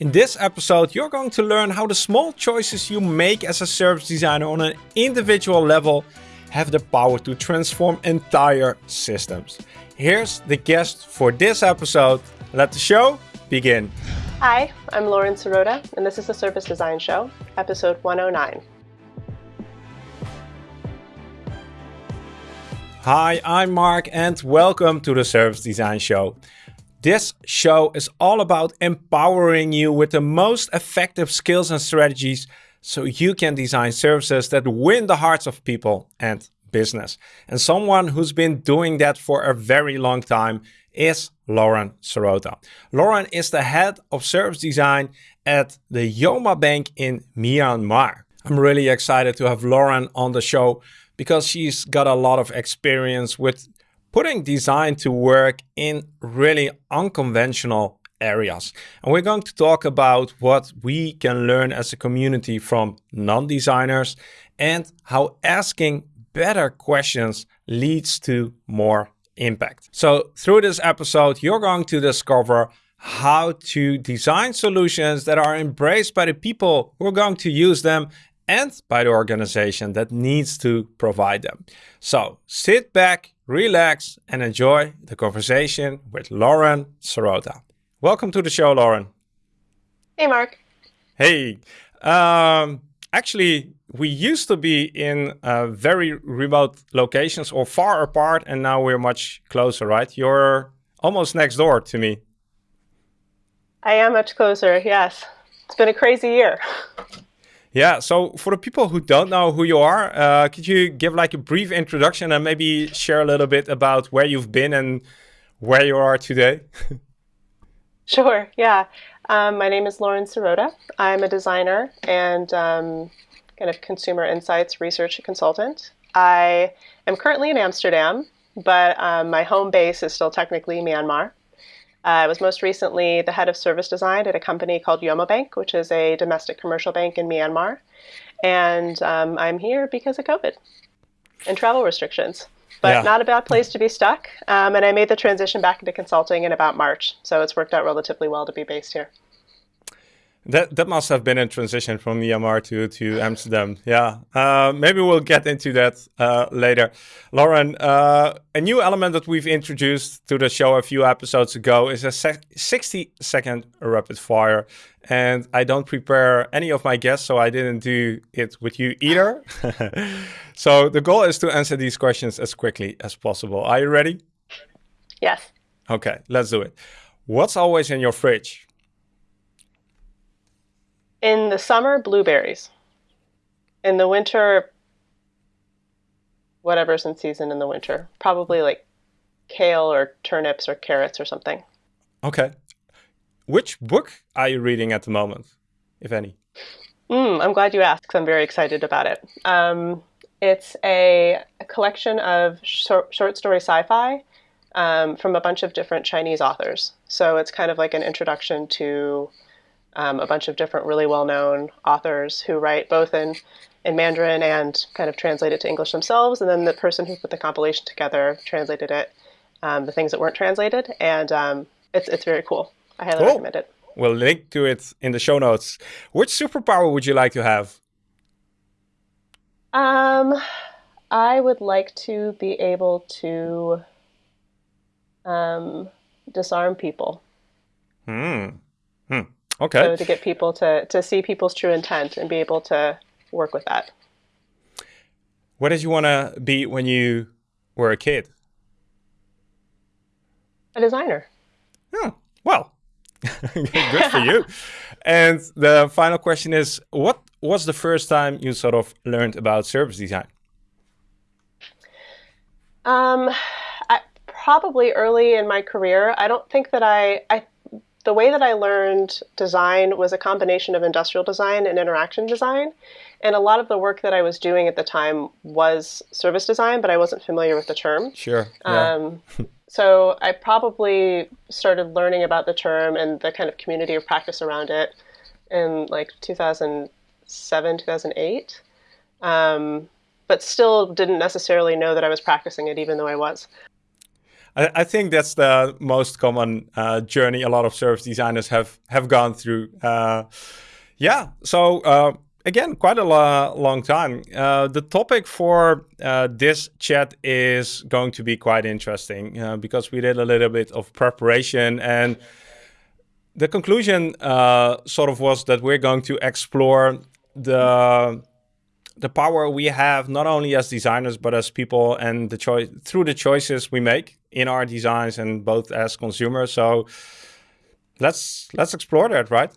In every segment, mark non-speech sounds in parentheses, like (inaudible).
In this episode, you're going to learn how the small choices you make as a service designer on an individual level have the power to transform entire systems. Here's the guest for this episode. Let the show begin. Hi, I'm Lauren Sirota, and this is the Service Design Show, episode 109. Hi, I'm Mark, and welcome to the Service Design Show. This show is all about empowering you with the most effective skills and strategies so you can design services that win the hearts of people and business. And someone who's been doing that for a very long time is Lauren Sirota. Lauren is the head of service design at the Yoma Bank in Myanmar. I'm really excited to have Lauren on the show because she's got a lot of experience with putting design to work in really unconventional areas. And we're going to talk about what we can learn as a community from non-designers and how asking better questions leads to more impact. So through this episode, you're going to discover how to design solutions that are embraced by the people who are going to use them and by the organization that needs to provide them. So sit back, relax, and enjoy the conversation with Lauren Sirota. Welcome to the show, Lauren. Hey, Mark. Hey. Um, actually, we used to be in uh, very remote locations or far apart, and now we're much closer, right? You're almost next door to me. I am much closer, yes. It's been a crazy year. (laughs) Yeah, so for the people who don't know who you are, uh, could you give like a brief introduction and maybe share a little bit about where you've been and where you are today? (laughs) sure, yeah. Um, my name is Lauren Sirota. I'm a designer and um, kind of consumer insights research consultant. I am currently in Amsterdam, but um, my home base is still technically Myanmar. Uh, I was most recently the head of service design at a company called Yoma Bank, which is a domestic commercial bank in Myanmar. And um, I'm here because of COVID and travel restrictions. But yeah. not a bad place to be stuck. Um, and I made the transition back into consulting in about March. So it's worked out relatively well to be based here. That that must have been a transition from Myanmar to to Amsterdam. Yeah, uh, maybe we'll get into that uh, later. Lauren, uh, a new element that we've introduced to the show a few episodes ago is a 60 second rapid fire. And I don't prepare any of my guests, so I didn't do it with you either. (laughs) so the goal is to answer these questions as quickly as possible. Are you ready? Yes. Okay, let's do it. What's always in your fridge? In the summer, blueberries. In the winter, whatever's in season in the winter. Probably like kale or turnips or carrots or something. Okay. Which book are you reading at the moment, if any? Mm, I'm glad you asked I'm very excited about it. Um, it's a, a, collection of short, short story sci-fi um, from a bunch of different Chinese authors. So it's kind of like an introduction to um, a bunch of different really well-known authors who write both in in Mandarin and kind of translate it to English themselves, and then the person who put the compilation together translated it, um, the things that weren't translated, and um, it's it's very cool. I highly cool. recommend it. We'll link to it in the show notes. Which superpower would you like to have? Um, I would like to be able to um, disarm people. Hmm. Hmm. Okay. So to get people to, to see people's true intent and be able to work with that. What did you want to be when you were a kid? A designer. Oh, well, (laughs) good for you. (laughs) And the final question is, what was the first time you sort of learned about service design? Um, I, probably early in my career. I don't think that I, I the way that I learned design was a combination of industrial design and interaction design. And a lot of the work that I was doing at the time was service design, but I wasn't familiar with the term. Sure. Yeah. Um, so I probably started learning about the term and the kind of community of practice around it in like 2007, 2008. Um, but still didn't necessarily know that I was practicing it, even though I was. I, I, think that's the most common uh, journey a lot of service designers have have gone through. Uh, yeah, so uh, again, quite a lo long time. Uh, the topic for uh, this chat is going to be quite interesting uh, because we did a little bit of preparation and the conclusion sort of was that we're going to explore the the power we have not only as designers but as people and the choice through the choices we make in our designs and both as consumers. So let's let's explore that right?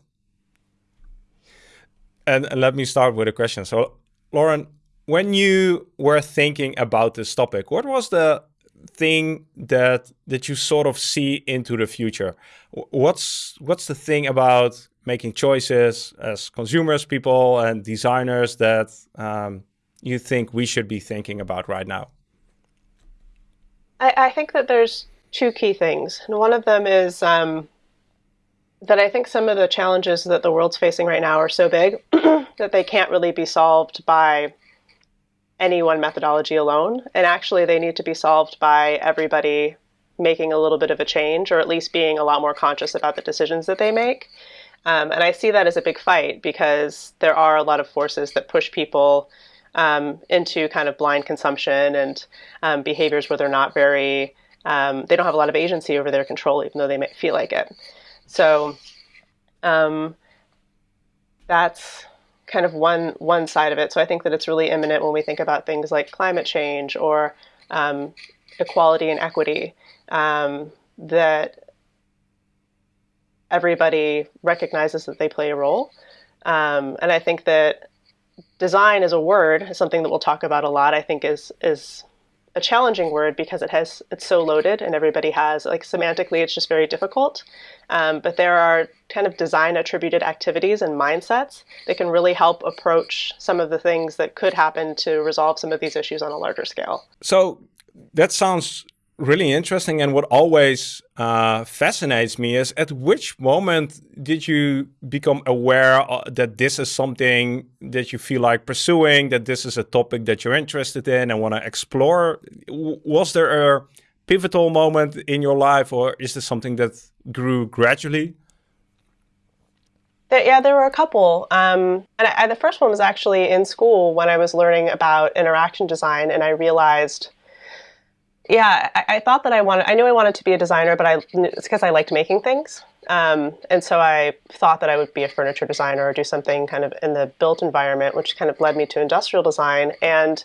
And, and let me start with a question. So lauren when you were thinking about this topic what was the thing that that you sort of see into the future? What's what's the thing about making choices as consumers, people, and designers that um, you think we should be thinking about right now? I, I think that there's two key things. And one of them is um, that I think some of the challenges that the world's facing right now are so big (clears throat) that they can't really be solved by any one methodology alone. And actually, they need to be solved by everybody making a little bit of a change or at least being a lot more conscious about the decisions that they make. Um, and I see that as a big fight because there are a lot of forces that push people um, into kind of blind consumption and um, behaviors where they're not very, um, they don't have a lot of agency over their control, even though they may feel like it. So um, that's kind of one one side of it. So I think that it's really imminent when we think about things like climate change or um, equality and equity. that everybody recognizes that they play a role. Um, and I think that design as a word is something that we'll talk about a lot. I think is is a challenging word because it has it's so loaded and everybody has like semantically it's just very difficult. Um, but there are kind of design attributed activities and mindsets that can really help approach some of the things that could happen to resolve some of these issues on a larger scale. So that sounds really interesting and what always uh, fascinates me is at which moment did you become aware uh, that this is something that you feel like pursuing that this is a topic that you're interested in and want to explore was there a pivotal moment in your life or is this something that grew gradually yeah, there were a couple. Um, and I, the first one was actually in school when I was learning about interaction design, and I realized yeah, I, I, thought that I wanted, I knew I wanted to be a designer, but I, it's because I liked making things. Um, and so I thought that I would be a furniture designer or do something kind of in the built environment, which kind of led me to industrial design. And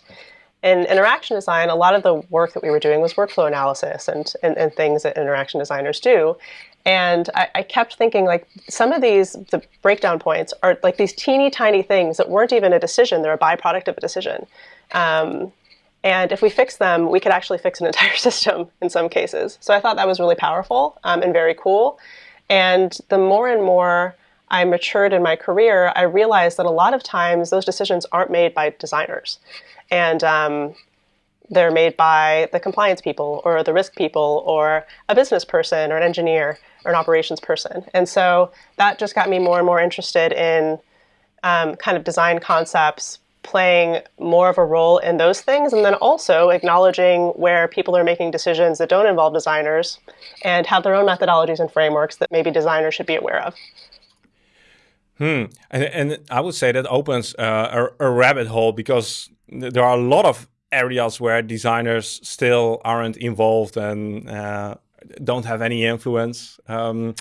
in interaction design, a lot of the work that we were doing was workflow analysis and, and, and things that interaction designers do. And I, I, kept thinking like some of these, the breakdown points are like these teeny tiny things that weren't even a decision, they're a byproduct of a decision. Um, and if we fix them, we could actually fix an (laughs) entire system in some cases. So I thought that was really powerful um, and very cool. And the more and more I matured in my career, I realized that a lot of times those decisions aren't made by designers. And um, they're made by the compliance people or the risk people or a business person or an engineer or an operations person. And so that just got me more and more interested in um, kind of design concepts, playing more of a role in those things and then also acknowledging where people are making decisions that don't involve designers and have their own methodologies and frameworks that maybe designers should be aware of. Hmm. And, and I would say that opens uh, a, a rabbit hole because there are a lot of areas where designers still aren't involved and uh, don't have any influence. Um,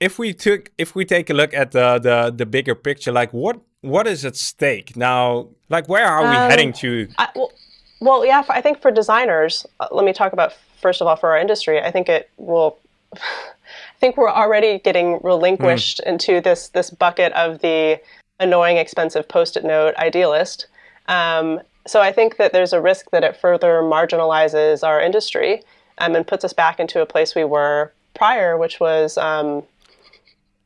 if we took if we take a look at the the the bigger picture, like what what is at stake now? Like, where are we um, heading to? I, well, well, yeah, I think for designers, uh, let me talk about first of all for our industry. I think it will. (laughs) I think we're already getting relinquished mm. into this this bucket of the annoying, expensive post-it note idealist. Um, so I think that there's a risk that it further marginalizes our industry um, and puts us back into a place we were prior, which was um,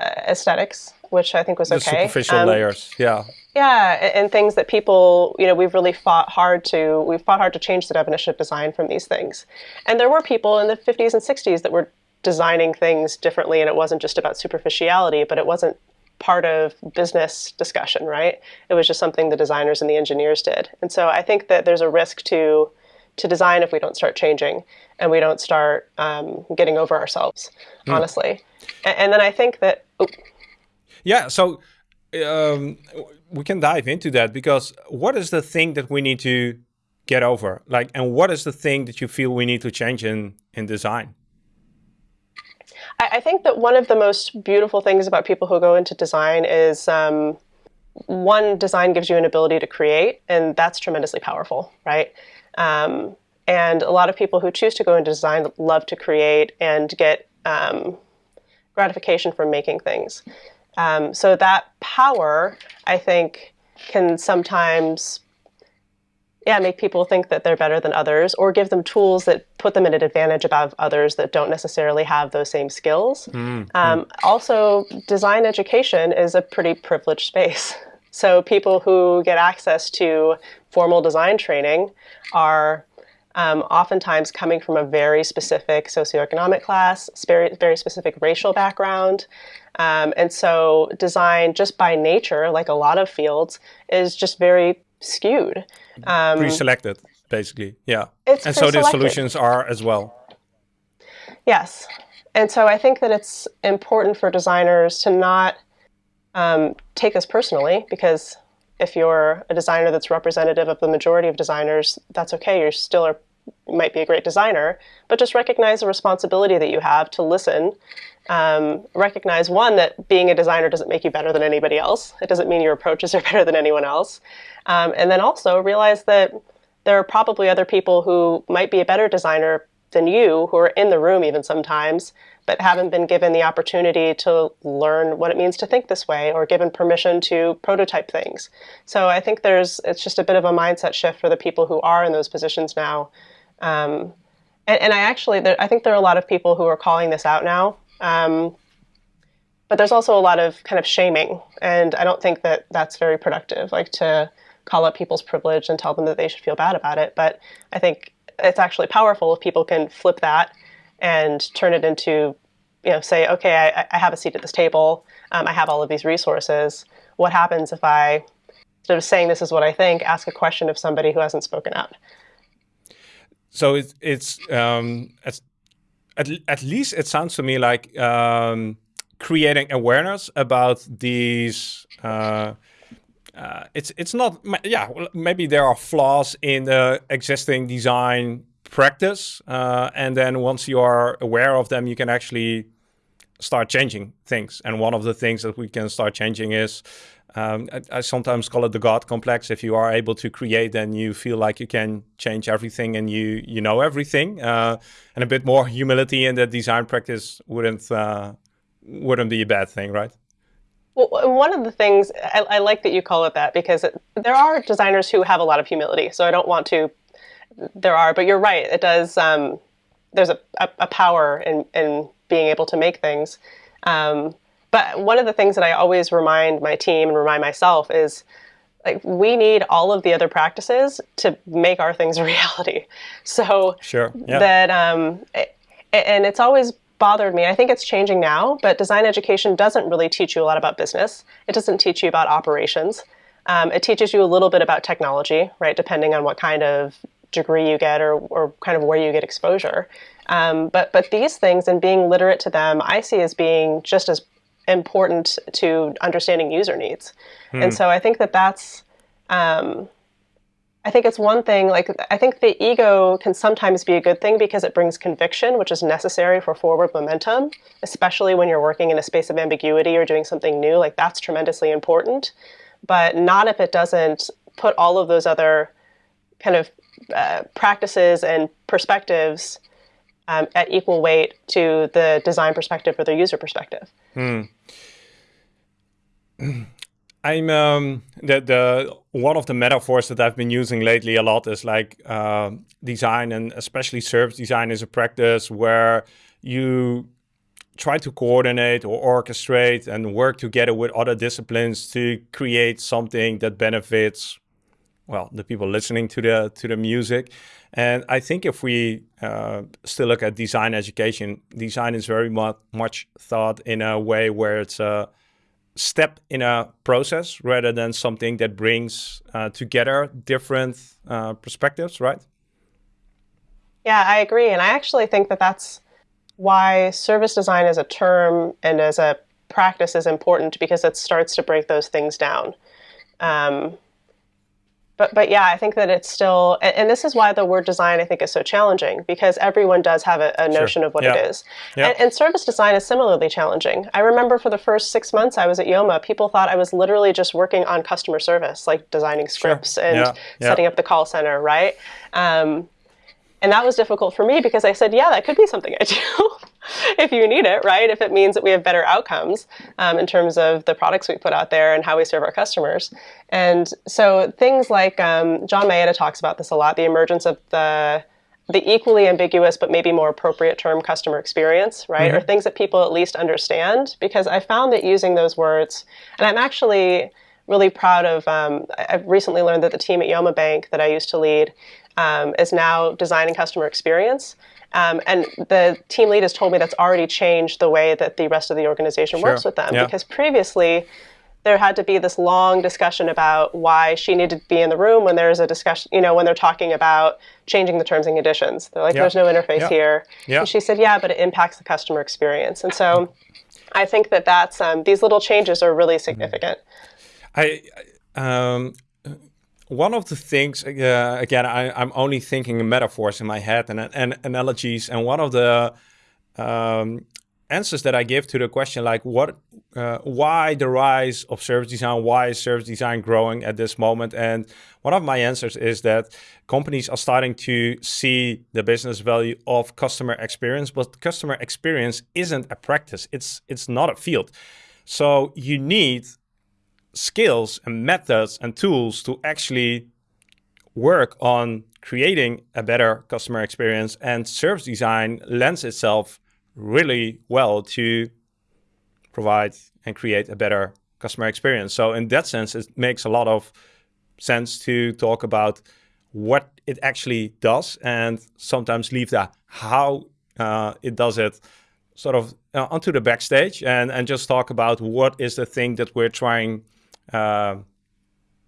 aesthetics which I think was the okay. Superficial um, layers, yeah. Yeah, and things that people, you know, we've really fought hard to, we've fought hard to change the definition of design from these things. And there were people in the 50s and 60s that were designing things differently, and it wasn't just about superficiality, but it wasn't part of business discussion, right? It was just something the designers and the engineers did. And so I think that there's a risk to to design if we don't start changing and we don't start um, getting over ourselves, mm. honestly. And, and, then I think that. Oh. Yeah, so um, we can dive into that because what is the thing that we need to get over? Like, and what is the thing that you feel we need to change in, in design? I, think that one of the most beautiful things about people who go into design is um, one, design gives you an ability to create, and that's tremendously powerful, right? Um, and a lot of people who choose to go into design love to create and get um, gratification from making things. Um, so that power, I think, can sometimes yeah, make people think that they're better than others or give them tools that put them at an advantage above others that don't necessarily have those same skills. Mm, um, Also, design education is a pretty privileged space. (laughs) So people who get access to formal design training are um, oftentimes coming from a very specific socioeconomic class, very specific racial background. Um, and so design, just by nature, like a lot of fields, is just very skewed. Um, Pre-selected, basically, yeah. and so the solutions are as well. Yes. And so I think that it's important for designers to not um, take this personally because if you're a designer that's representative of the majority of designers, that's okay. You're still a, might be a great designer, but just recognize the responsibility that you have to listen. Um, recognize one that being a designer doesn't make you better than anybody else. It doesn't mean your approaches are (laughs) better than anyone else. Um, and then also realize that there are probably other people who might be a better designer than you, who are in the room even sometimes, but haven't been given the opportunity to learn what it means to think this way or given permission to prototype things. So I think there's it's just a bit of a mindset shift for the people who are in those positions now. Um, and, and, I actually, there, I think there are a lot of people who are calling this out now. Um, but there's also a lot of kind of shaming, and I don't think that that's very productive. Like to call out people's privilege and tell them that they should feel bad about it. But I think it's actually powerful if people can flip that and turn it into, you know, say, okay, I, I have a seat at this table. Um, I have all of these resources. What happens if I, instead of saying this is what I think, ask a question of somebody who hasn't spoken up? So it's, it's um, at, at least it sounds to me like um, creating awareness about these uh, uh, it's it's not yeah maybe there are flaws in the existing design practice uh, and then once you are aware of them you can actually start changing things. And one of the things that we can start changing is um, I, I, sometimes call it the God complex. If you are able to create, then you feel like you can change everything and you you know everything. Uh, and a bit more humility in the design practice wouldn't uh, wouldn't be a bad thing, right? Well, one of the things I, I like that you call it that because it, there are designers who have a lot of humility. So I don't want to. There are, but you're right. It does. Um, there's a, a, a, power in in being able to make things. Um, but one of the things that I always remind my team and remind myself is like we need all of the other practices to make our things (laughs) a reality. So sure, yeah. that um, and it's always bothered me. I think it's changing now, but design education doesn't really teach you a lot about business. It doesn't teach you about operations. Um, it teaches you a little bit about technology, right, depending on what kind of degree you get or, or kind of where you get exposure. Um, but, but these things and being literate to them, I see as being just as important to understanding user needs. Hmm. And so I think that that's um, I think it's one thing, like, I think the ego can sometimes be a good thing because it brings conviction, which is necessary for forward momentum, especially when you're working in a space of ambiguity or doing something new. Like, that's tremendously important, but not if it doesn't put all of those other kind of uh, practices and perspectives um, at equal weight to the design perspective or the user perspective. Hmm. (clears throat) I'm um, the the one of the metaphors that I've been using lately a lot is like uh, design and especially service design is a practice where you try to coordinate or orchestrate and work together with other disciplines to create something that benefits well the people listening to the to the music and i think if we uh, still look at design education design is very much much thought in a way where it's a step in a process rather than something that brings uh, together different uh, perspectives, right? Yeah, I agree. And I actually think that that's why service design as a term and as a practice is important because it starts to break those things down. Um, but but yeah, I think that it's still, and, and, this is why the word design I think is so challenging because everyone does have a, a notion sure. of what yeah. it is, yeah. and, and, service design is similarly challenging. I remember for the first six months I was at Yoma, people thought I was literally just working on customer service, like designing scripts sure. and yeah. setting up the call center, right? Um, and that was difficult for me because I said, yeah, that could be something I do. (laughs) (laughs) if you need it, right? If it means that we have better outcomes um, in terms of the products we put out there and how we serve our customers. And so things like um, John Maeda talks about this a lot, the emergence of the the equally ambiguous but maybe more appropriate term customer experience, right? Mm-hmm. Or things that people at least understand. Because I found that using those words, and I'm actually really proud of, um, I've recently learned that the team at Yoma Bank that I used to lead um, is now designing customer experience. Um, and the team lead has told me that's already changed the way that the rest of the organization sure. works with them. Yeah. Because previously, there had to be this long discussion about why she needed to be in the room when there's a discussion, you know, when they're talking about changing the terms and conditions. They're like, there's no interface here. And she said, yeah, but it impacts the customer experience. And so I think that that's, um, these little changes are really significant. I, um, one of the things uh, again I, am only thinking metaphors in my head and, and analogies and one of the um, answers that i give to the question like what uh, why the rise of service design why is service design growing at this moment? And one of my answers is that companies are starting to see the business value of customer experience but customer experience isn't a practice. It's it's not a field. So you need skills and methods and tools to actually work on creating a better customer experience and service design lends itself really well to provide and create a better customer experience. So in that sense, it makes a lot of sense to talk about what it actually does and sometimes leave that how uh, it does it sort of uh, onto the backstage and, and just talk about what is the thing that we're trying uh,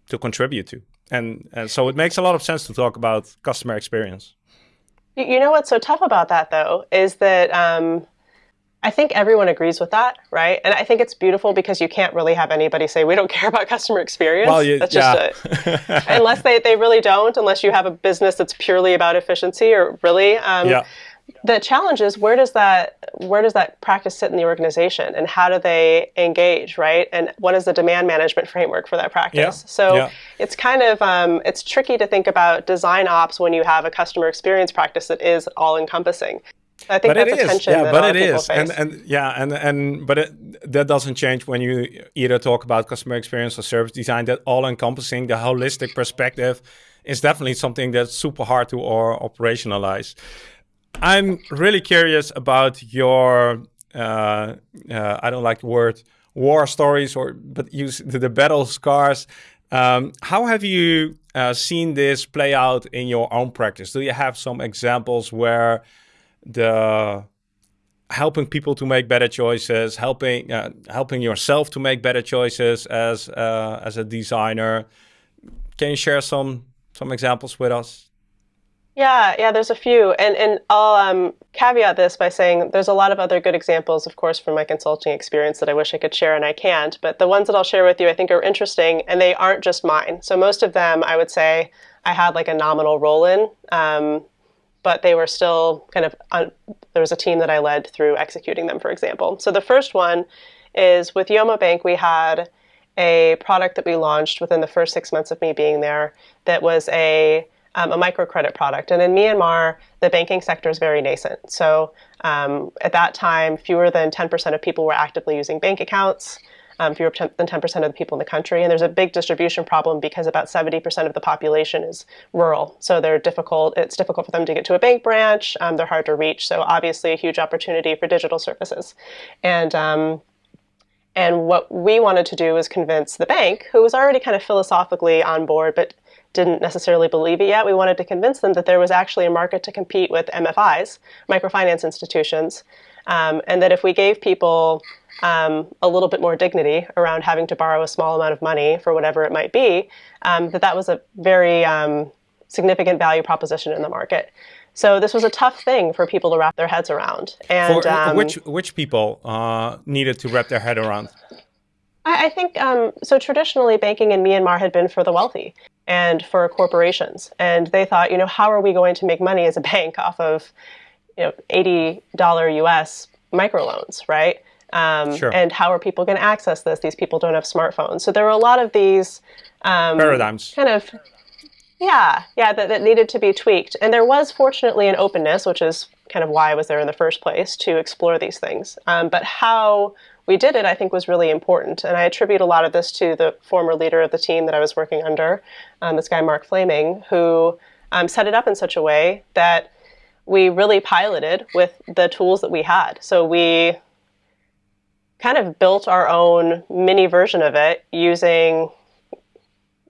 to contribute to. And, and so it makes a lot of sense to talk about customer experience. You know what's so tough about that, though, is that um, I think everyone agrees with that, right? And I think it's beautiful because you can't really have anybody say, we don't (laughs) care about customer experience. Well, you, that's just yeah. a, (laughs) unless they, they really don't, unless you have a business that's purely about efficiency or really. Um, yeah the challenge is where does that where does that practice sit in the organization and how do they engage right and what is the demand management framework for that practice yeah. so yeah. it's kind of um, it's tricky to think about design ops when you have a customer experience practice that is all encompassing I think but that's a tension yeah, but it is, and and yeah, and and but it, that doesn't change when you either talk about customer experience or service design. That all-encompassing, the holistic perspective, is definitely something that's super hard to or operationalize. I'm really curious about your, uh, uh, I don't like the word war stories, or but use the, the battle scars. Um, how have you uh, seen this play out in your own practice? Do you have some examples where the helping people to make better choices, helping uh, helping yourself to make better choices as uh, as a designer? Can you share some some examples with us? Yeah, yeah, there's a few. And, and I'll um, caveat this by saying there's a lot of other good examples, of course, from my consulting experience that I wish I could share and I can't. But the ones that I'll share with you I think are interesting and they aren't just mine. So most of them, I would say, I had like a nominal role in, um, but they were still kind of, there was a team that I led through executing them, for example. So the first one is with Yoma Bank, we had a product that we launched within the first six months of me being there that was a um, a microcredit product. And in Myanmar, the banking sector is very nascent. So um, at that time, fewer than 10% of people were actively using bank accounts. Um, fewer than 10% of the people in the country. And there's a big distribution problem because about 70% of the population is rural. So they're difficult. It's difficult for them to get to a bank branch. Um, they're hard to reach. So obviously a huge opportunity for digital services. And um, and what we wanted to do was convince the bank, who was already kind of philosophically on board, but didn't necessarily believe it yet. We wanted to convince them that there was actually a market to compete with MFIs, microfinance institutions, um, and that if we gave people um, a little bit more dignity around having to borrow a small amount of money for whatever it might be, um, that that was a very um, significant value proposition in the market. So this was a tough thing for people to wrap their heads around. And for, um, which which people uh, needed to wrap their head around? I, I think um, so. Traditionally, banking in Myanmar had been for the wealthy and for corporations, and they thought, you know, how are we going to make money as a bank off of, you know, eighty dollar U.S. microloans, right? Um, sure. And how are people going to access this? These people don't have smartphones, so there were a lot of these um, paradigms, kind of yeah, yeah, that, that needed to be tweaked. And there was fortunately an openness, which is kind of why I was there in the first place, to explore these things. Um, but how we did it, I think, was really important. And I attribute a lot of this to the former leader of the team that I was working under, um, this guy, Mark Flaming, who um, set it up in such a way that we really piloted with the tools that we had. So we kind of built our own mini version of it using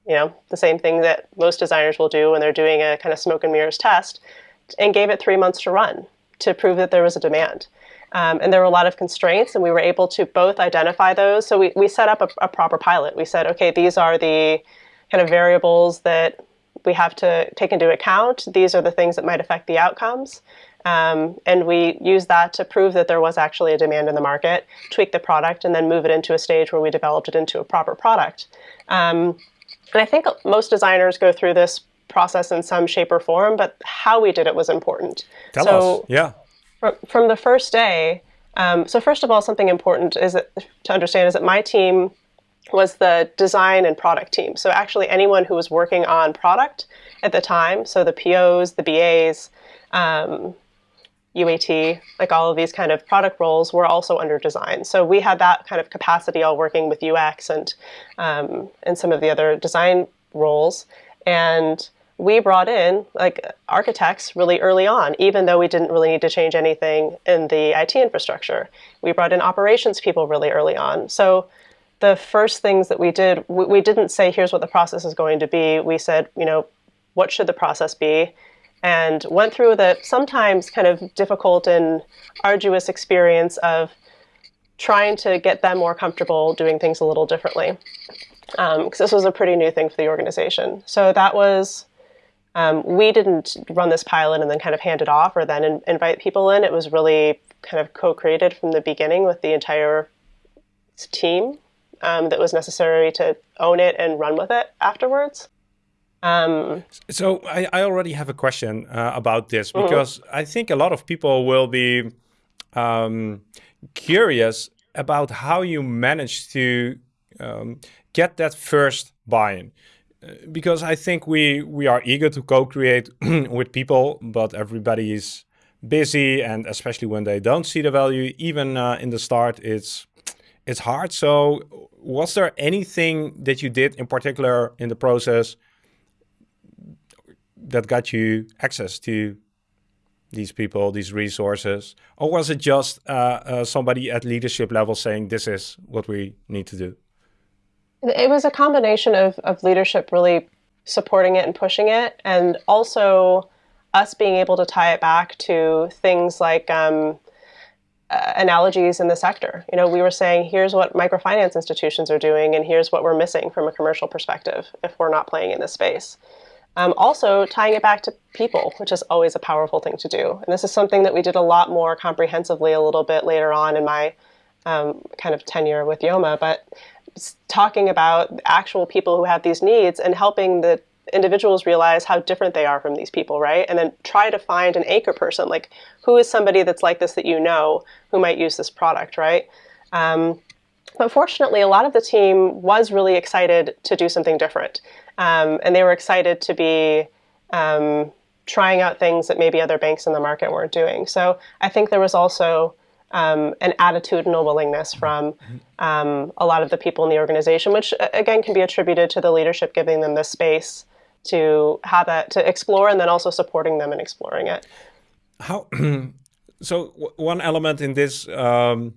you know, the same thing that most designers will do when they're doing a kind of smoke and mirrors test, and gave it three months to run to prove that there was a demand. Um, and there were a lot of constraints, and we were able to both identify those. So we, we set up a, a proper pilot. We said, okay, these are the kind of variables that we have to take into account. These are the things that might affect the outcomes. Um, and we use that to prove that there was actually a demand in the market, tweak the product, and then move it into a stage where we developed it into a proper product. Um, and I think most designers go through this process in some shape or form, but how we did it was important. Tell so us, yeah. From, from the first day, um, so first of all, something important is that, to understand is that my team was the design and product team. So actually anyone who was working on product at the time, so the POs, the BAs, um, UAT, like all of these kind of product roles were also under design. So we had that kind of capacity all working with UX and, um, and some of the other design roles. And we brought in like architects really early on, even though we didn't really need to change anything in the IT infrastructure. We brought in operations people really early on. So the first things that we did, we, we didn't say, here's what the process is going to be. We said, you know, what should the process be? and went through the sometimes kind of difficult and arduous experience of trying to get them more comfortable doing things a little differently. Because um, this was a pretty new thing for the organization. So that was, um, we didn't run this pilot and then kind of hand it off or then in, invite people in. It was really kind of co-created from the beginning with the entire team um, that was necessary to own it and run with it afterwards. Um, so I, I, already have a question uh, about this mm-hmm. because mm -hmm. I think a lot of people will be um, curious about how you managed to um, get that first buy-in. Because I think we we are eager to co-create (clears throat) with people, but everybody is busy, and especially when they don't see the value, even uh, in the start, it's it's hard. So, was there anything that you did in particular in the process that got you access to these people, these resources? Or was it just uh, uh, somebody at leadership level saying, this is what we need to do? It was a combination of, of leadership really supporting it and pushing it, and also us being able to tie it back to things like um, uh, analogies in the sector. You know, we were saying, here's what microfinance institutions are doing, and here's what we're missing from a commercial perspective if we're not playing in this space. Um, also, tying it back to people, which is always a powerful thing to do. And this is something that we did a lot more comprehensively a little bit later on in my um, kind of tenure with Yoma, but talking about actual people who have these needs and helping the individuals realize how different they are from these people, right? And then try to find an anchor person, like who is somebody that's like this that you know who might use this product, right? Um, but fortunately, a lot of the team was really excited to do something different. Um, and they were excited to be um, trying out things that maybe other banks in the market weren't doing. So I think there was also um, an attitudinal willingness from um, a lot of the people in the organization, which again can be attributed to the leadership giving them the space to have that to explore and then also supporting them in exploring it. How (clears throat) so one element in this um,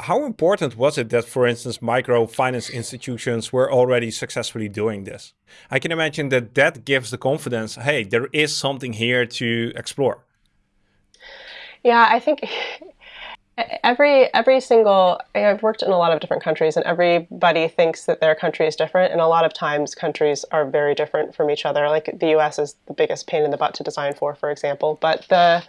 how important was it that, for instance, microfinance institutions were already successfully doing this? I can imagine that that gives the confidence, hey, there is something here to explore. Yeah, I think (laughs) every every single I've worked in a lot of different countries and everybody thinks that their country is different. And a lot of times countries are very different from each other. Like the US is the biggest pain in the butt to design for for example. But the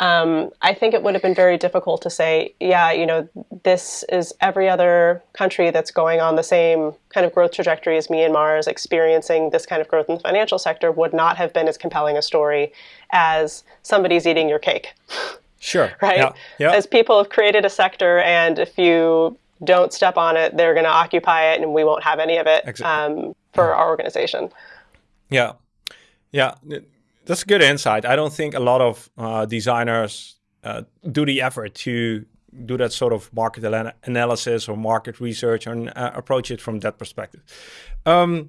um, I think it would have been very difficult to say yeah you know this is every other country that's going on the same kind of growth trajectory as Myanmar is experiencing this kind of growth in the financial sector would not have been as compelling a story as somebody's eating your cake (laughs) Sure. Right? Yeah. yeah. As people have created a sector, and if you don't step on it, they're going to occupy it, and we won't have any of it exactly. um, for our organization. Yeah. Yeah. That's a good insight. I don't think a lot of uh, designers uh, do the effort to do that sort of market analysis or market research and uh, approach it from that perspective. Um,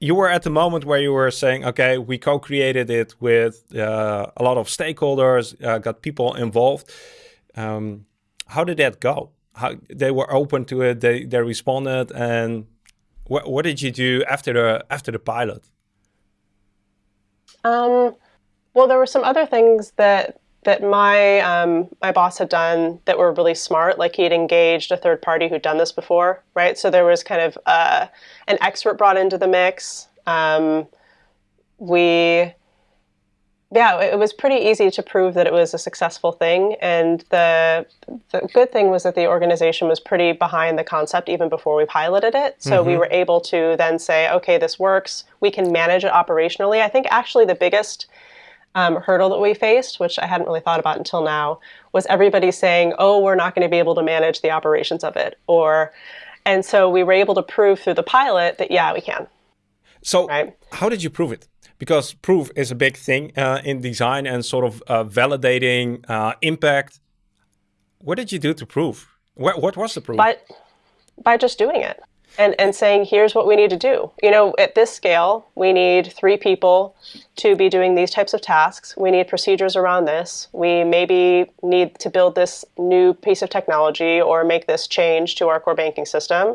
you were at the moment where you were saying, okay, we co-created it with uh, a lot of stakeholders, uh, got people involved. Um, how did that go? How they were open to it, they they responded, and what what did you do after the after the pilot? Um, well, there were some other things that that my um, my boss had done that were really smart. Like he had engaged a third party who'd done this before, right? So there was kind of uh, an expert brought into the mix. Um, we, yeah, it was pretty easy to prove that it was a successful thing. And the the good thing was that the organization was pretty behind the concept even before we piloted it. So mm-hmm. we were able to then say, okay, this works. We can manage it operationally. I think actually the biggest um, hurdle that we faced, which I hadn't really thought about until now, was everybody saying, "Oh, we're not going to be able to manage the operations of it," or, and so we were able to prove through the pilot that yeah, we can. So, right? how did you prove it? Because proof is a big thing uh, in design and sort of uh, validating uh, impact. What did you do to prove? What, what was the proof? By, by just doing it and, and saying, here's what we need to do. You know, at this scale, we need three people to be doing these types of tasks. We need procedures around this. We maybe need to build this new piece of technology or make this change to our core banking system.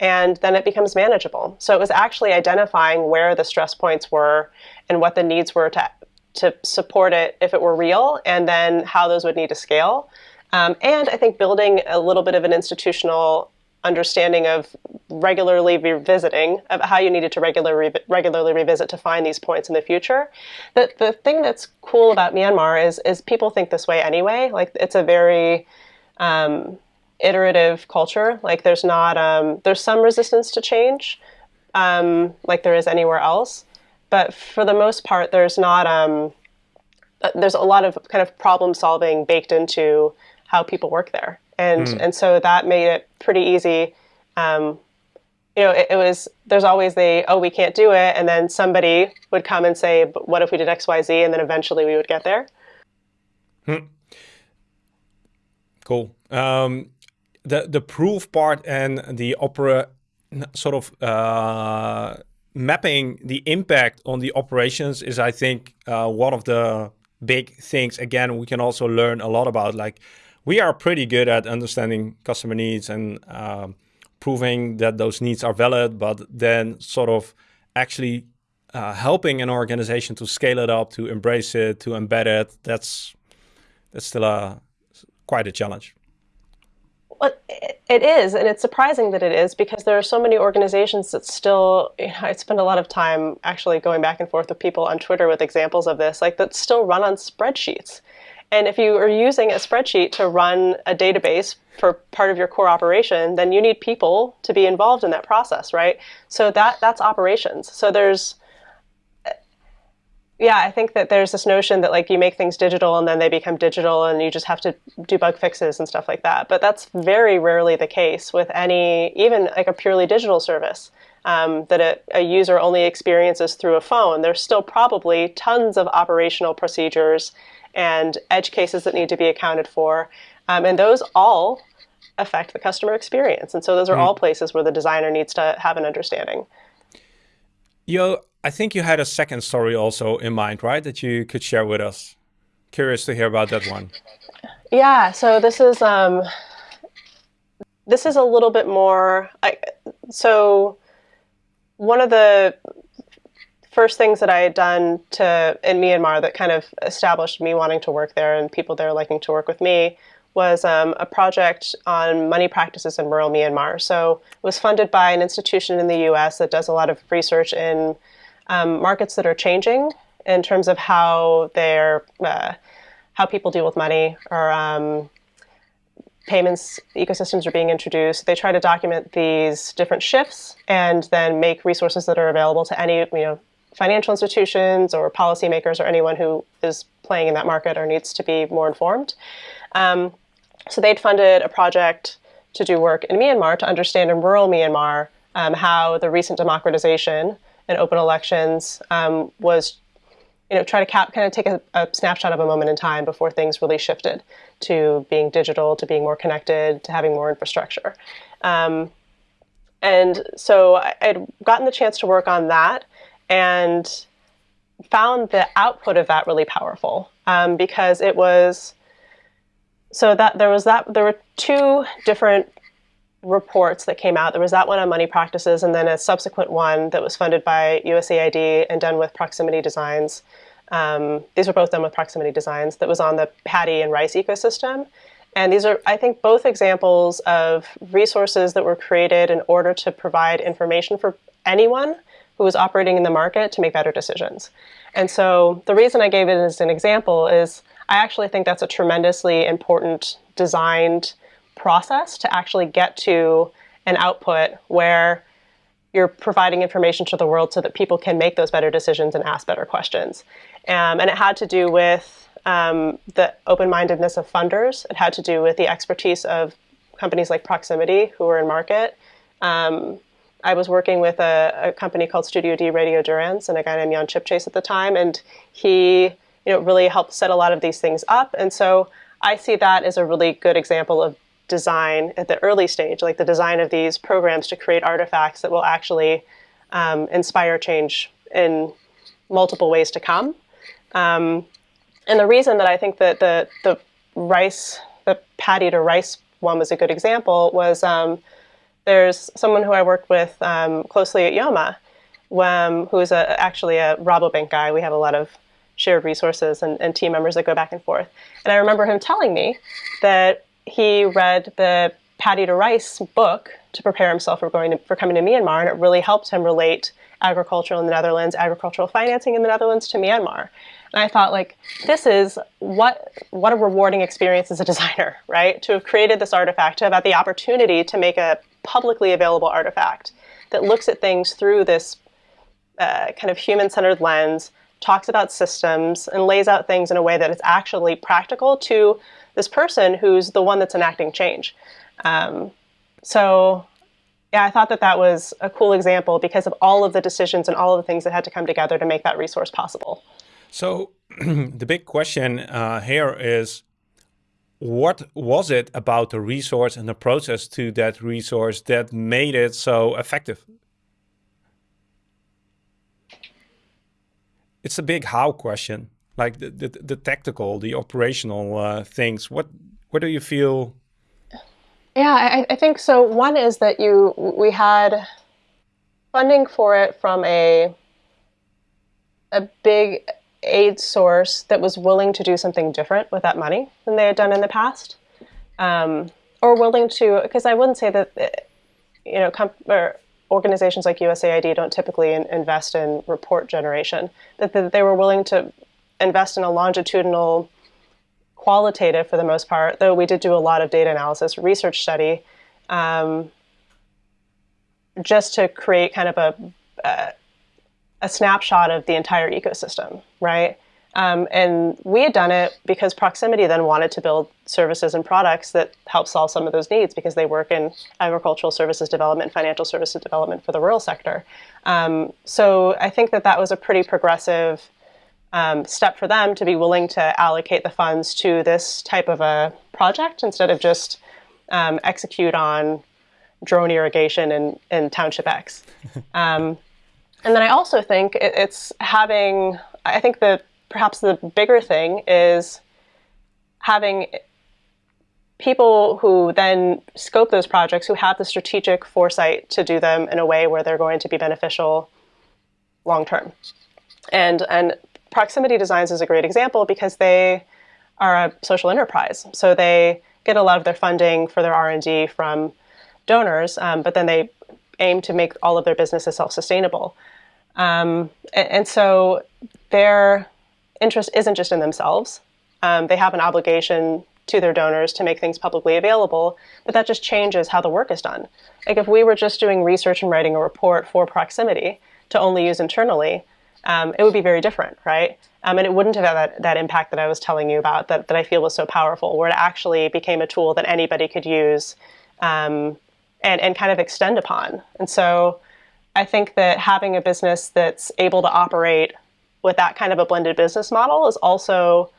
And then it becomes manageable. So it was actually identifying where the stress points were and what the needs were to, to support it if it were real, and then how those would need to scale. Um, and I think building a little bit of an institutional understanding of regularly revisiting of how you needed to regular, regularly revisit to find these points in the future. The, the thing that's cool about Myanmar is, is people think this way anyway. Like it's a very um, iterative culture. Like there's not, um, there's some resistance to change um, like there is anywhere else. But for the most part, there's not, um, uh, there's a lot of kind of problem solving baked into how people work there and mm. and so that made it pretty easy. Um, you know, it, it, was there's always the oh we can't do it, and then somebody would come and say, but what if we did X Y Z, and then eventually we would get there. Hmm. Cool. Um, the the proof part and the opera sort of uh, mapping the impact on the operations is, I think, uh, one of the big things. Again, we can also learn a lot about like we are pretty good at understanding customer needs and um, proving that those needs are valid, but then sort of actually uh, helping an organization to scale it up, to embrace it, to embed it, that's that's still a quite a challenge. Well, it is, and it's surprising that it is because there are so many organizations that still. You know, I spend a lot of time actually going back and forth with people on Twitter with examples of this, like that still run on spreadsheets. And if you are using a spreadsheet to run a database for part of your core operation, then you need people to be involved in that process, right? So that that's operations. So there's yeah, I think that there's this notion that like you make things digital and then they become digital and you just have to do bug fixes and stuff like that. But that's very rarely the case with any, even like a purely digital service um, that a, a, user only experiences through a phone. There's still probably tons of operational procedures and edge cases that need to be accounted for. Um, and those all affect the customer experience. And so those are mm. all places where the designer needs to have an understanding. Yo, I think you had a second story also in mind, right? That you could share with us. Curious to hear about that one. Yeah, so this is um, this is a little bit more. I, so one of the first things that I had done to in Myanmar that kind of established me wanting to work there and people there liking to work with me was um, a project on money practices in rural Myanmar. So it was funded by an institution in the US that does a lot of research in um, markets that are changing in terms of how they're, uh, how people deal with money or um, payments ecosystems are being introduced. They try to document these different shifts and then make resources that are available to any, you know, financial institutions or policymakers or anyone who is playing in that market or needs to be more informed. Um, so they'd funded a project to do work in Myanmar to understand in rural Myanmar um, how the recent democratization and open elections um, was, you know, try to cap, kind of take a, a, snapshot of a moment in time before things really shifted to being digital, to being more connected, to having more infrastructure. Um, and so I, I'd gotten the chance to work on that and found the output of that really powerful um, because it was so that there was that there were two different reports that came out. There was that one on money practices, and then a subsequent one that was funded by USAID and done with Proximity Designs. Um, these were both done with Proximity Designs. That was on the paddy and rice ecosystem. And these are, I think, both examples of resources that were created in order to provide information for anyone who was operating in the market to make better decisions. And so the reason I gave it as an example is I actually think that's a tremendously important designed process to actually get to an output where you're providing information to the world so that people can make those better decisions and ask better questions. Um, and it had to do with um, the open-mindedness of funders. It had to do with the expertise of companies like Proximity who were in market. Um, I was working with a, a, company called Studio D Radiodurans and a guy named Jan Chipchase at the time, and he you know, really helped set a lot of these things up. And so I see that as a really good example of design at the early stage, like the design of these programs to create artifacts that will actually um, inspire change in multiple ways to come. Um, and the reason that I think that the, the rice, the paddy to rice one was a good example was um, there's someone who I work with um, closely at Yoma, um, who is a, actually a Rabobank guy. We have a lot of shared resources and, and team members that go back and forth. And I remember him telling me that he read the Paddy to Rice book to prepare himself for going to, for coming to Myanmar, and it really helped him relate agriculture in the Netherlands, agricultural financing in the Netherlands to Myanmar. And I thought, like, this is what what a rewarding experience as a designer, (laughs) right? To have created this artifact, to have had the opportunity to make a publicly available artifact that looks at things through this uh, kind of human-centered lens, talks about systems, and lays out things in a way that is actually practical to this person who's the one that's enacting change. Um, so yeah, I thought that that was a cool example because of all of the decisions and all of the things that had to come together to make that resource possible. So (clears throat) the big question uh, here is, what was it about the resource and the process to that resource that made it so effective? It's a big how question, like the, the, the tactical, the operational uh, things. What, what do you feel? Yeah, I, I think so. One is that you, we had funding for it from a, a big aid source that was willing to do something different with that money than they had done in the past, um, or willing to. Because I wouldn't say that uh, you know or organizations like USAID don't typically in, invest in report generation. That, they were willing to invest in a longitudinal, qualitative for the most part. Though we did do a lot of data analysis, research study. Um, just to create kind of a, uh, a snapshot of the entire ecosystem, right? Um, and we had done it because Proximity then wanted to build services and products that help solve some of those needs because they work in agricultural services development, financial services development for the rural sector. Um, so I think that that was a pretty progressive um, step for them to be willing to allocate the funds to this type of a project instead of just um, execute on drone irrigation in, in Township X. (laughs) And then I also think it's having, I think that perhaps the bigger thing is having people who then scope those projects who have the strategic foresight to do them in a way where they're going to be beneficial long term. And, and proximity designs is a great example because they are a social enterprise. So they get a lot of their funding for their R&D from donors, um, but then they aim to make all of their businesses self-sustainable. Um, and, and, so their interest isn't just in themselves. Um, they have an obligation to their donors to make things publicly available, but that just changes how the work is done. Like if we were just doing research and writing a report for proximity to only use internally, um, it would be very different, right? Um, and it wouldn't have had that, that impact that I was telling you about that, that I feel was so powerful, where it actually became a tool that anybody could use um, and, and kind of extend upon. And so I think that having a business that's able to operate with that kind of a blended business model is also,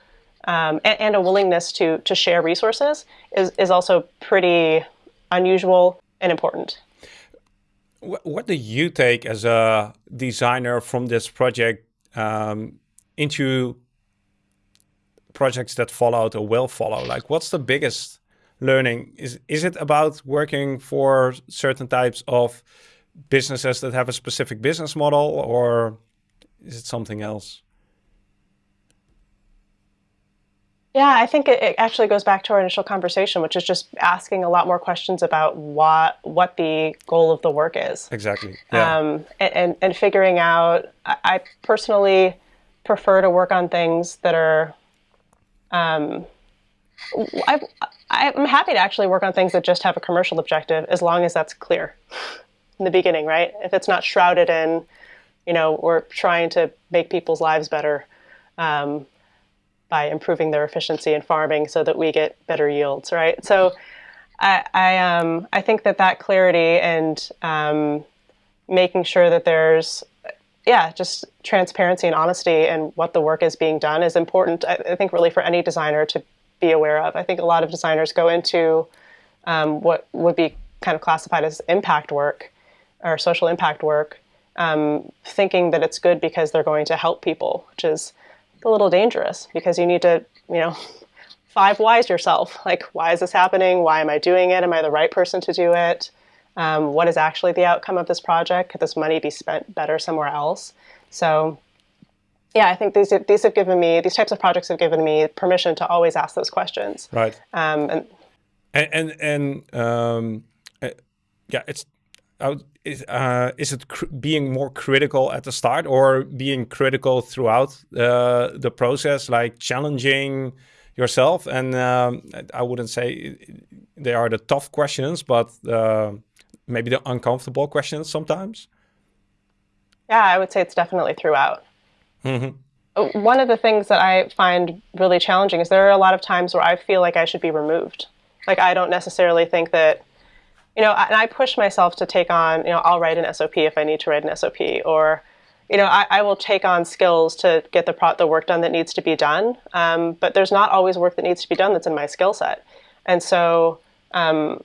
um, and, and, a willingness to, to share resources is, is also pretty unusual and important. What do you take as a designer from this project um, into projects that follow or will follow? Like, what's the biggest learning? Is is it about working for certain types of businesses that have a specific business model, or is it something else? Yeah, I think it, actually goes back to our initial conversation, which is just asking a lot more questions about what what the goal of the work is. Exactly. Yeah. Um, and, and, figuring out. I, I personally prefer to work on things that are. Um, I, I'm happy to actually work on things that just have a commercial objective, as long as that's clear in the beginning, right? If it's not shrouded in, you know, we're trying to make people's lives better. Um, by improving their efficiency in farming so that we get better yields, right? So I, I, um, I think that that clarity and um, making sure that there's, yeah, just transparency and honesty and what the work is being done is important, I, I, think, really for any designer to be aware of. I think a lot of designers go into um, what would be kind of classified as impact work or social impact work, um, thinking that it's good because they're going to help people, which is a little dangerous because you need to, you know, (laughs) five whys yourself. Like, why is this happening? Why am I doing it? Am I the right person to do it? Um, what is actually the outcome of this project? Could this money be spent better somewhere else? So, yeah, I think these these have given me these types of projects have given me permission to always ask those questions. Right. Um, and and and, and um, yeah, it's is, uh, is it being more critical at the start or being critical throughout uh, the process, like challenging yourself? And um, I wouldn't say they are the tough questions, but uh, maybe the uncomfortable questions sometimes. Yeah, I would say it's definitely throughout. Mm -hmm. One of the things that I find really challenging is there are a lot of times where I feel like I should be removed. Like I don't necessarily think that you know, and I push myself to take on, you know, I'll write an SOP if I need to write an SOP, or, you know, I, I will take on skills to get the pro- the work done that needs to be done. Um, but there's not always work that needs to be done that's in my skill set, and so, um,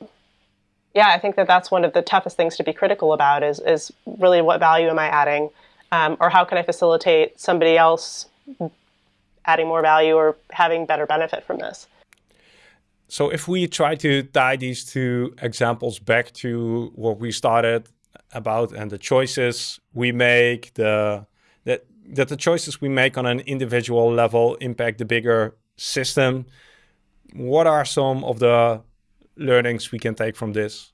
yeah, I think that that's one of the toughest things to be critical about is is really what value am I adding, um, or how can I facilitate somebody else adding more value or having better benefit from this. So if we try to tie these two examples back to what we started about and the choices we make, the that that the choices we make on an individual level impact the bigger system. What are some of the learnings we can take from this?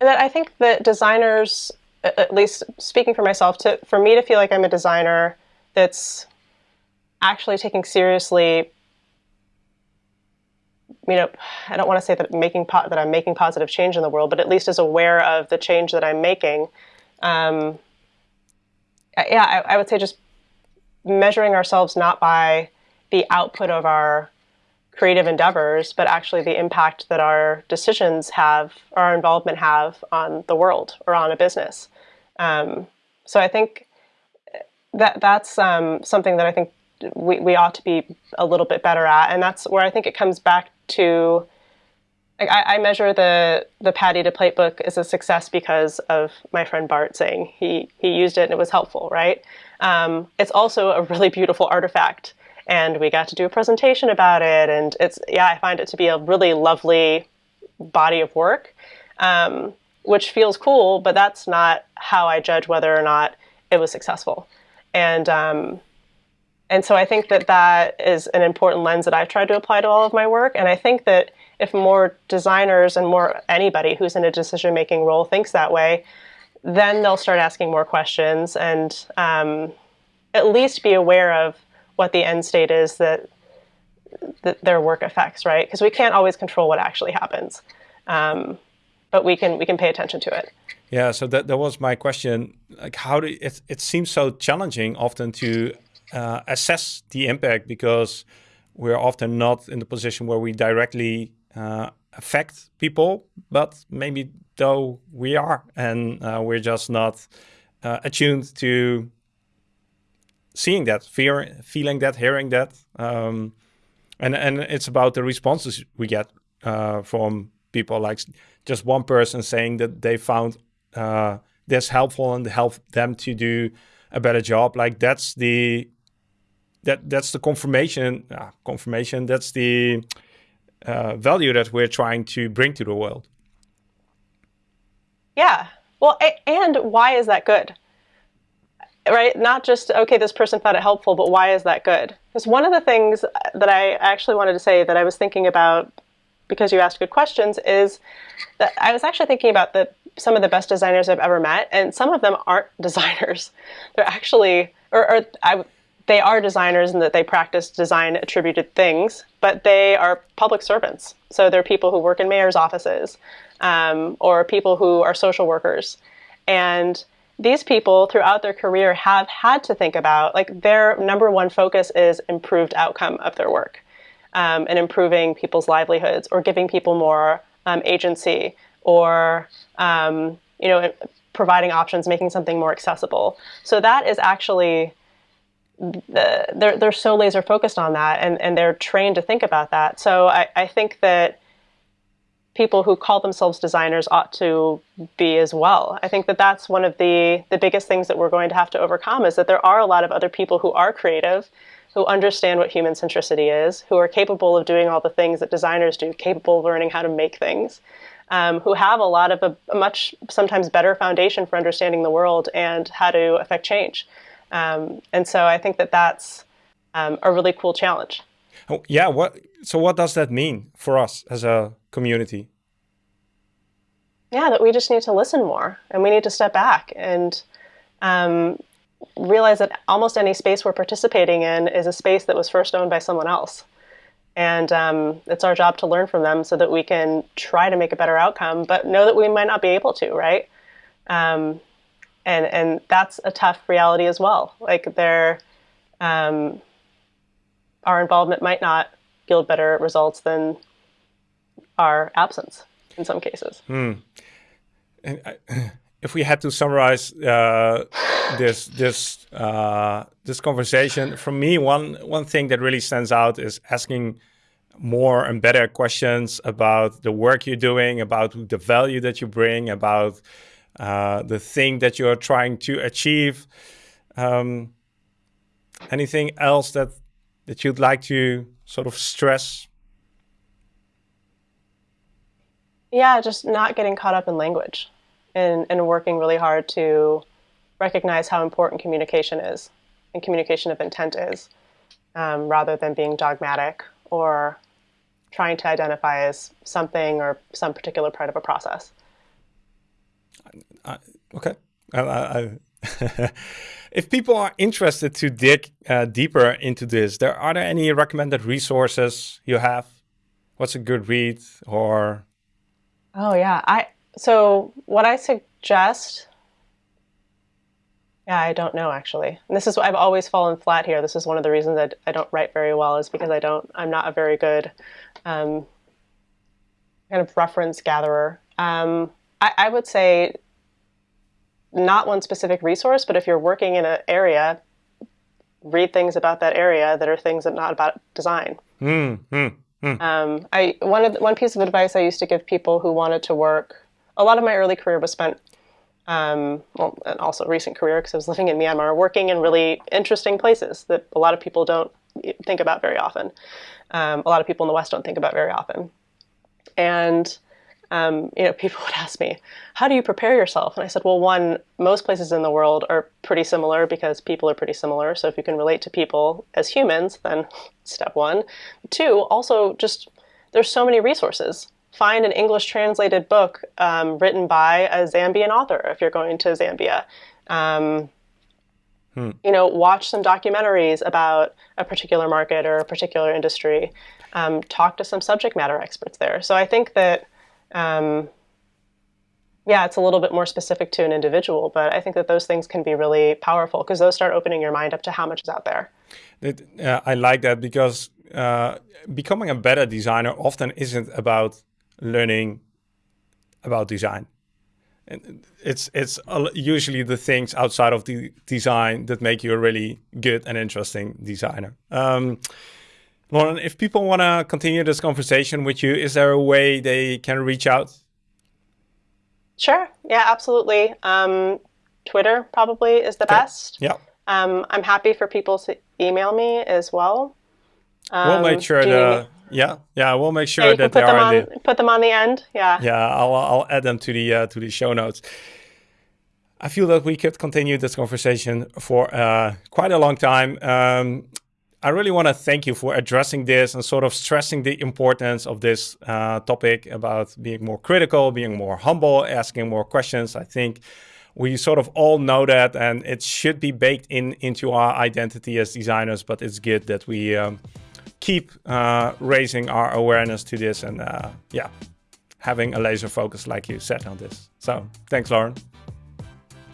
That I think that designers, at least speaking for myself, to for me to feel like I'm a designer that's actually taking seriously you know, I don't want to say that making that I'm making positive change in the world, but at least is aware of the change that I'm making. Um, yeah, I, I, would say just measuring ourselves not by the output of our creative endeavors, but actually the impact that our decisions have, our involvement have on the world or on a business. Um, so I think that that's um, something that I think we, we ought to be a little bit better at. And that's where I think it comes back to I, I, measure the the paddy to Plate book as a success because of my friend Bart saying he he used it and it was helpful, right? Um, it's also a really beautiful artifact, and we got to do a presentation about it, and it's yeah, I find it to be a really lovely body of work, um, which feels cool, but that's not how I judge whether or not it was successful, and um, And so I think that that is an important lens that I've tried to apply to all of my work. And I think that if more designers and more anybody who's in a decision making role thinks that way, then they'll start asking more questions and um, at least be aware of what the end state is that, that their work affects, right? Because we can't always control what actually happens, um, but we can we can pay attention to it. Yeah, so that, that was my question. Like, how do it? It seems so challenging often to uh, assess the impact because we're often not in the position where we directly uh, affect people, but maybe though we are, and uh, we're just not uh, attuned to seeing that, fear, feeling that, hearing that, um, and and it's about the responses we get uh, from people, like just one person saying that they found uh, this helpful and help them to do a better job. Like that's the that that's the confirmation. Uh, confirmation. That's the uh, value that we're trying to bring to the world. Yeah. Well, and why is that good? Right? Not just, okay, this person found it helpful, but why is that good? Because one of the things that I actually wanted to say that I was thinking about because you asked good questions is that I was actually thinking about the some of the best designers I've ever met, and some of them aren't (laughs) designers. They're actually, or, or I, they are designers in that they practice design attributed things, but they are public servants. So they're people who work in mayor's offices um, or people who are social workers. And these people throughout their career have had to think about like their number one focus is improved outcome of their work um, and improving people's livelihoods or giving people more um, agency or um, you know providing options making something more accessible so that is actually they're, they're so laser focused on that and, and they're trained to think about that. So I, I think that people who call themselves designers ought to be as well. I think that that's one of the, the biggest things that we're going to have to overcome is that there are a lot of other people who are creative, who understand what human centricity is, who are capable of doing all the things that designers do, capable of learning how to make things, um, who have a lot of a, a much sometimes better foundation for understanding the world and how to affect change. Um, and so I think that that's um, a really cool challenge. Oh, yeah. What? So what does that mean for us as a community? Yeah, that we just need to listen more, and we need to step back and um, realize that almost any space we're participating in is a space that was first owned by someone else. And um, it's our job to learn from them so that we can try to make a better outcome, but know that we might not be able to, right? Um, and and that's a tough reality as well. Like um, our involvement might not yield better results than our absence in some cases. Hmm. And I, if we had to summarize uh, this this uh, this conversation, for me, one one thing that really stands out is asking more and better questions about the work you're doing, about the value that you bring, about uh, the thing that you're trying to achieve. Um, anything else that that you'd like to sort of stress? Yeah, just not getting caught up in language and, and working really hard to recognize how important communication is and communication of intent is um, rather than being dogmatic or trying to identify as something or some particular part of a process. I, okay. I, (laughs) if people are interested to dig uh, deeper into this, there are there any recommended resources you have? What's a good read or? Oh yeah, I so what I suggest. Yeah, I don't know actually. And this is I've always fallen flat here. This is one of the reasons that I don't write very well is because I don't. I'm not a very good um, kind of reference gatherer. Um, I, I would say not one specific resource, but if you're working in an area, read things about that area that are things that are not about design. Mm, mm, mm. Um, I one of the, one piece of advice I used to give people who wanted to work. A lot of my early career was spent, um, well, and also recent career because I was living in Myanmar, working in really interesting places that a lot of people don't think about very often. Um, a lot of people in the West don't think about very often, and um, you know, people (laughs) would ask me, how do you prepare yourself? And I said, well, one, most places in the world are pretty similar because people are pretty similar. So if you can relate to people as humans, then (laughs) step one. Two, also just there's so many resources. Find an English translated book um, written by a Zambian author if you're going to Zambia. Um, hmm. You know, watch some documentaries about a particular market or a particular industry. Um, talk to some subject matter experts there. So I think that um, yeah, it's a little bit more specific to an individual, but I think that those things can be really powerful because those start opening your mind up to how much is out there. It, uh, I like that because uh, becoming a better designer often isn't about learning about design. And it's it's usually the things outside of the design that make you a really good and interesting designer. Um, Lauren, if people want to continue this conversation with you, is there a way they can reach out? Sure. Yeah, absolutely. Um, Twitter probably is the okay. best. Yeah. Um, I'm happy for people to email me as well. Um, we'll make sure the yeah yeah we'll make sure yeah, that they are on, the, put them on the end. Yeah. Yeah, I'll I'll add them to the uh, to the show notes. I feel that we could continue this conversation for uh, quite a long time. Um, I really want to thank you for addressing this and sort of stressing the importance of this uh, topic about being more critical, being more humble, asking more questions. I think we sort of all know that and it should be baked in into our identity as designers, but it's good that we um, keep uh, raising our awareness to this and uh, yeah, having a laser focus like you said on this. So thanks, Lauren.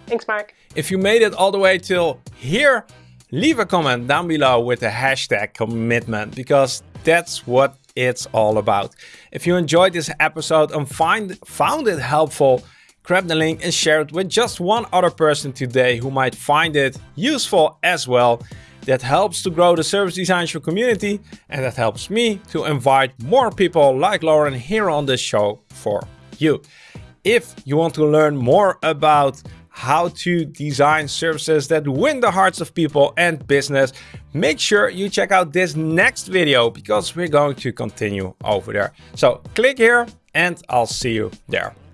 Thanks, Marc. If you made it all the way till here, leave a comment down below with the hashtag commitment because that's what it's all about. If you enjoyed this episode and find, found it helpful, grab the link and share it with just one other person today who might find it useful as well. That helps to grow the Service Design Show community and that helps me to invite more people like Lauren here on the show for you. If you want to learn more about how to design services that win the hearts of people and business, make sure you check out this next video because we're going to continue over there. So click here and I'll see you there.